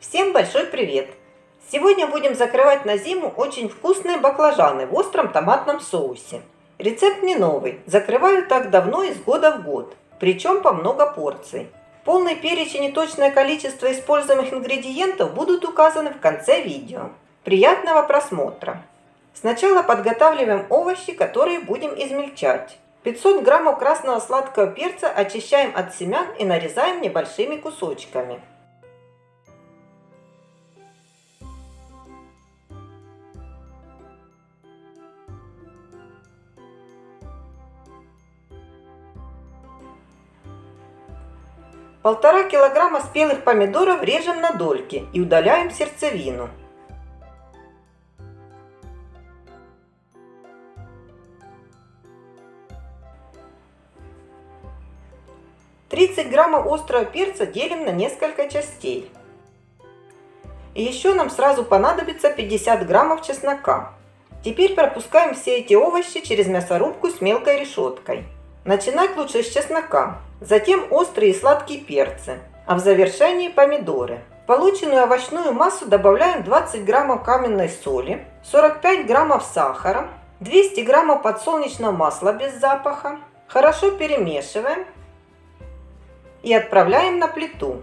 Всем большой привет! Сегодня будем закрывать на зиму очень вкусные баклажаны в остром томатном соусе. Рецепт не новый, закрываю так давно из года в год, причем по много порций. Полный перечень и точное количество используемых ингредиентов будут указаны в конце видео. Приятного просмотра! Сначала подготавливаем овощи, которые будем измельчать. 500 граммов красного сладкого перца очищаем от семян и нарезаем небольшими кусочками. Полтора килограмма спелых помидоров режем на дольки и удаляем сердцевину. 30 граммов острого перца делим на несколько частей. И еще нам сразу понадобится 50 граммов чеснока. Теперь пропускаем все эти овощи через мясорубку с мелкой решеткой. Начинать лучше с чеснока, затем острые и сладкие перцы, а в завершении помидоры. В полученную овощную массу добавляем 20 граммов каменной соли, 45 граммов сахара, 200 граммов подсолнечного масла без запаха. Хорошо перемешиваем и отправляем на плиту.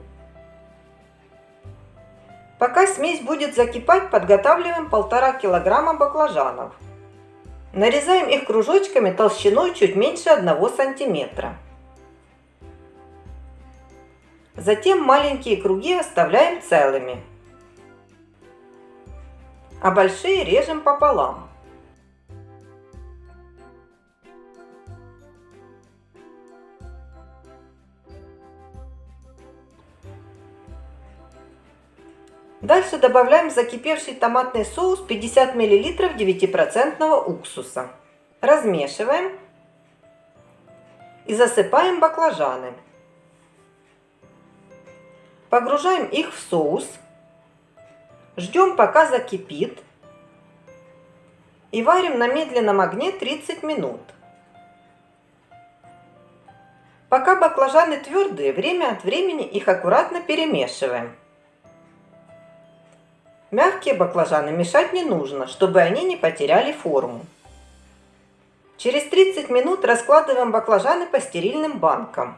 Пока смесь будет закипать, подготавливаем 1,5 килограмма баклажанов. Нарезаем их кружочками толщиной чуть меньше 1 сантиметра. Затем маленькие круги оставляем целыми, а большие режем пополам. Дальше добавляем закипевший томатный соус 50 мл 9% уксуса. Размешиваем и засыпаем баклажаны. Погружаем их в соус. Ждем пока закипит. И варим на медленном огне 30 минут. Пока баклажаны твердые, время от времени их аккуратно перемешиваем. Мягкие баклажаны мешать не нужно, чтобы они не потеряли форму. Через 30 минут раскладываем баклажаны по стерильным банкам.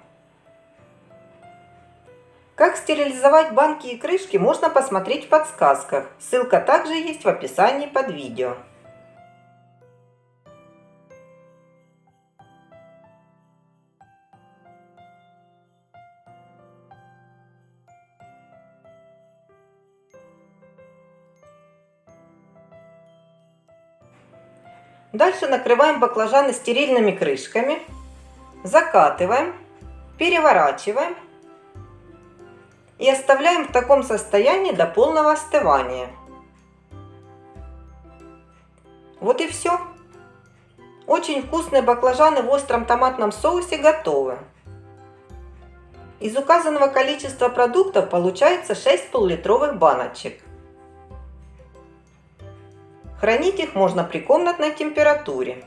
Как стерилизовать банки и крышки можно посмотреть в подсказках. Ссылка также есть в описании под видео. Дальше накрываем баклажаны стерильными крышками, закатываем, переворачиваем и оставляем в таком состоянии до полного остывания. Вот и все. Очень вкусные баклажаны в остром томатном соусе готовы. Из указанного количества продуктов получается 6 пол-литровых баночек. Хранить их можно при комнатной температуре.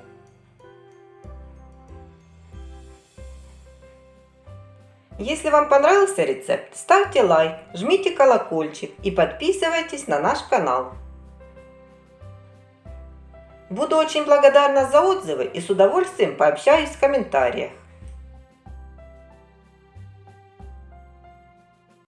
Если вам понравился рецепт, ставьте лайк, жмите колокольчик и подписывайтесь на наш канал. Буду очень благодарна за отзывы и с удовольствием пообщаюсь в комментариях.